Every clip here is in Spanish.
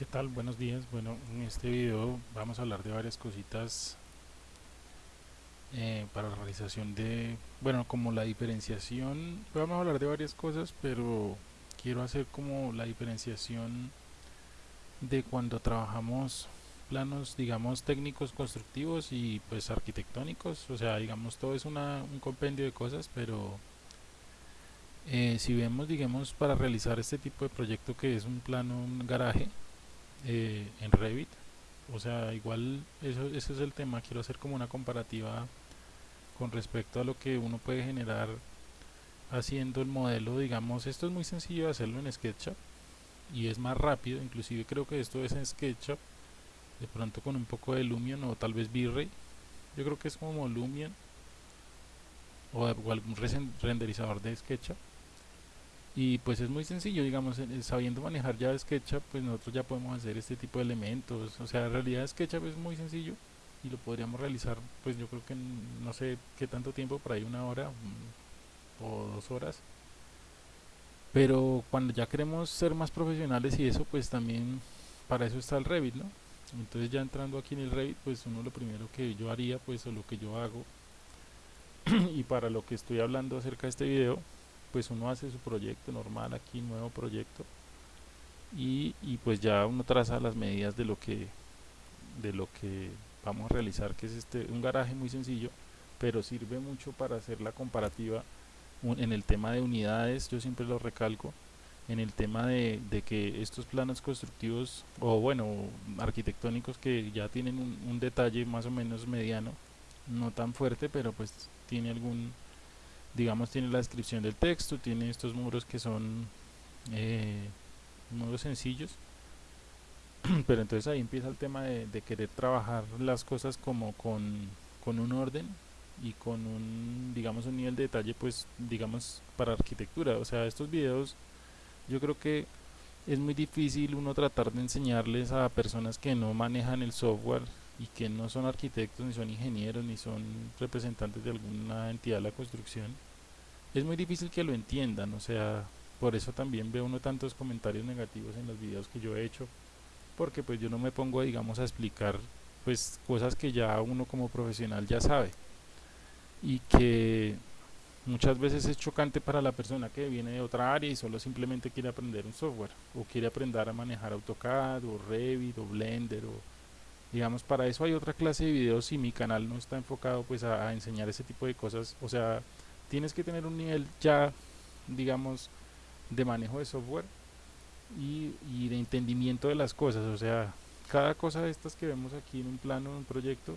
¿Qué tal? Buenos días. Bueno, en este video vamos a hablar de varias cositas eh, para la realización de, bueno, como la diferenciación. Vamos a hablar de varias cosas, pero quiero hacer como la diferenciación de cuando trabajamos planos, digamos, técnicos constructivos y pues arquitectónicos. O sea, digamos, todo es una, un compendio de cosas, pero eh, si vemos, digamos, para realizar este tipo de proyecto que es un plano, un garaje, eh, en Revit. O sea igual eso, ese es el tema. Quiero hacer como una comparativa con respecto a lo que uno puede generar haciendo el modelo. Digamos esto es muy sencillo hacerlo en SketchUp y es más rápido. Inclusive creo que esto es en SketchUp de pronto con un poco de Lumion o tal vez V-Ray yo creo que es como Lumion o algún renderizador de SketchUp y pues es muy sencillo digamos sabiendo manejar ya SketchUp pues nosotros ya podemos hacer este tipo de elementos o sea en realidad SketchUp es muy sencillo y lo podríamos realizar pues yo creo que no sé qué tanto tiempo por ahí una hora mm, o dos horas pero cuando ya queremos ser más profesionales y eso pues también para eso está el Revit ¿no? entonces ya entrando aquí en el Revit pues uno lo primero que yo haría pues o lo que yo hago y para lo que estoy hablando acerca de este video pues uno hace su proyecto normal aquí, nuevo proyecto y, y, pues ya uno traza las medidas de lo que de lo que vamos a realizar que es este un garaje muy sencillo pero sirve mucho para hacer la comparativa en el tema de unidades. Yo siempre lo recalco en el tema de, de que estos planos constructivos o bueno arquitectónicos que ya tienen un, un detalle más o menos mediano no tan fuerte pero pues tiene algún digamos tiene la descripción del texto, tiene estos muros que son eh, muros sencillos. Pero entonces ahí empieza el tema de, querer trabajar las cosas como con, con, un orden y con un digamos un nivel de detalle pues digamos para arquitectura. O sea estos videos yo creo que es muy difícil uno tratar de enseñarles a personas que no manejan el software y que no son arquitectos, ni son ingenieros, ni son representantes de alguna entidad de la construcción, es muy difícil que lo entiendan, o sea, por eso también veo uno tantos comentarios negativos en los videos que yo he hecho, porque pues yo no me pongo, digamos, a explicar pues cosas que ya uno como profesional ya sabe. Y que muchas veces es chocante para la persona que viene de otra área y solo simplemente quiere aprender un software o quiere aprender a manejar AutoCAD o Revit o Blender digamos para eso hay otra clase de videos y mi canal no está enfocado pues a, enseñar ese tipo de cosas. O sea tienes que tener un nivel ya digamos de manejo de software y, y, de entendimiento de las cosas. O sea cada cosa de estas que vemos aquí en un plano en un proyecto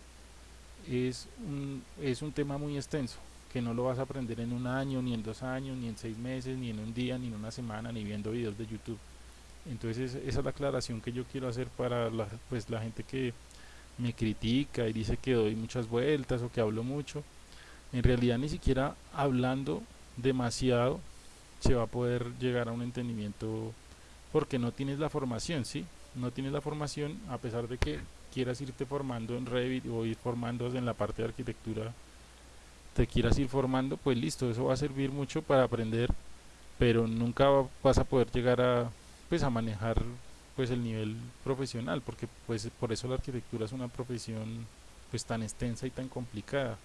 es un, es un tema muy extenso que no lo vas a aprender en un año ni en dos años ni en seis meses ni en un día ni en una semana ni viendo videos de youtube entonces esa es la aclaración que yo quiero hacer para la, pues, la gente que me critica y dice que doy muchas vueltas o que hablo mucho. En realidad ni siquiera hablando demasiado se va a poder llegar a un entendimiento porque no tienes la formación, ¿sí? No tienes la formación a pesar de que quieras irte formando en Revit o ir formando en la parte de arquitectura te quieras ir formando, pues listo, eso va a servir mucho para aprender, pero nunca vas a poder llegar a pues a manejar pues el nivel profesional porque pues por eso la arquitectura es una profesión pues tan extensa y tan complicada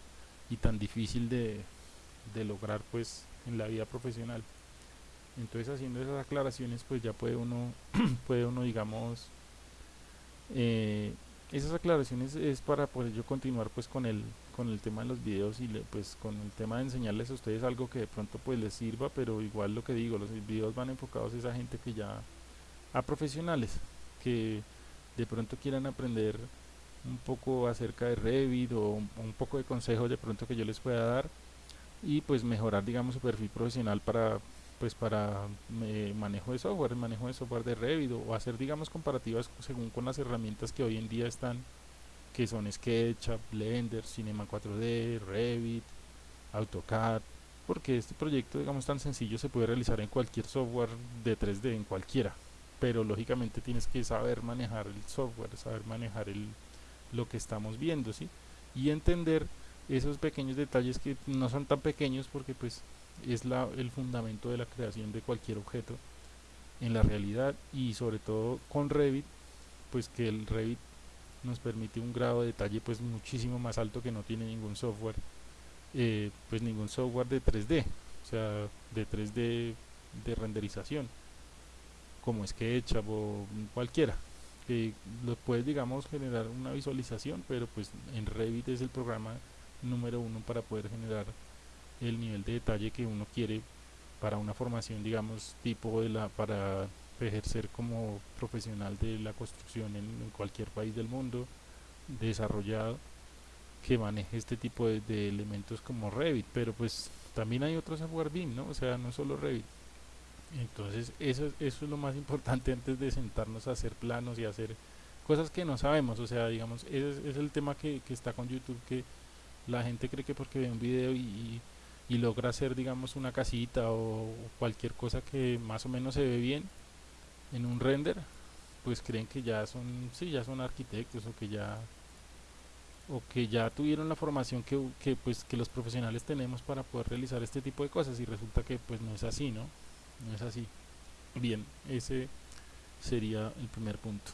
y tan difícil de, de lograr pues en la vida profesional. Entonces haciendo esas aclaraciones pues ya puede uno puede uno digamos eh, esas aclaraciones es para poder yo continuar pues con el con el tema de los videos y pues con el tema de enseñarles a ustedes algo que de pronto pues les sirva pero igual lo que digo los videos van enfocados a esa gente que ya a profesionales que de pronto quieran aprender un poco acerca de Revit o un, poco de consejos de pronto que yo les pueda dar y pues mejorar digamos su perfil profesional para pues para eh, manejo de software, manejo de software de Revit o hacer digamos comparativas según con las herramientas que hoy en día están que son SketchUp, Blender, Cinema 4D, Revit, AutoCAD porque este proyecto digamos tan sencillo se puede realizar en cualquier software de 3D, en cualquiera pero lógicamente tienes que saber manejar el software, saber manejar el, lo que estamos viendo, ¿sí? Y entender esos pequeños detalles que no son tan pequeños porque pues es la, el fundamento de la creación de cualquier objeto en la realidad y sobre todo con Revit pues que el Revit nos permite un grado de detalle pues muchísimo más alto que no tiene ningún software eh, pues ningún software de 3D o sea de 3D de renderización como SketchUp o cualquiera que lo puedes digamos generar una visualización pero pues en Revit es el programa número uno para poder generar el nivel de detalle que uno quiere para una formación digamos tipo de la para ejercer como profesional de la construcción en, cualquier país del mundo desarrollado que maneje este tipo de, elementos como Revit pero pues también hay otros software BIM ¿no? o sea no solo Revit entonces eso, eso es lo más importante antes de sentarnos a hacer planos y hacer cosas que no sabemos, o sea, digamos, ese es, el tema que, está con YouTube, que la gente cree que porque ve un video y, logra hacer, digamos, una casita o cualquier cosa que más o menos se ve bien en un render, pues creen que ya son, sí, ya son arquitectos o que ya o que ya tuvieron la formación que, que, pues que los profesionales tenemos para poder realizar este tipo de cosas y resulta que pues no es así, ¿no? No es así. Bien ese sería el primer punto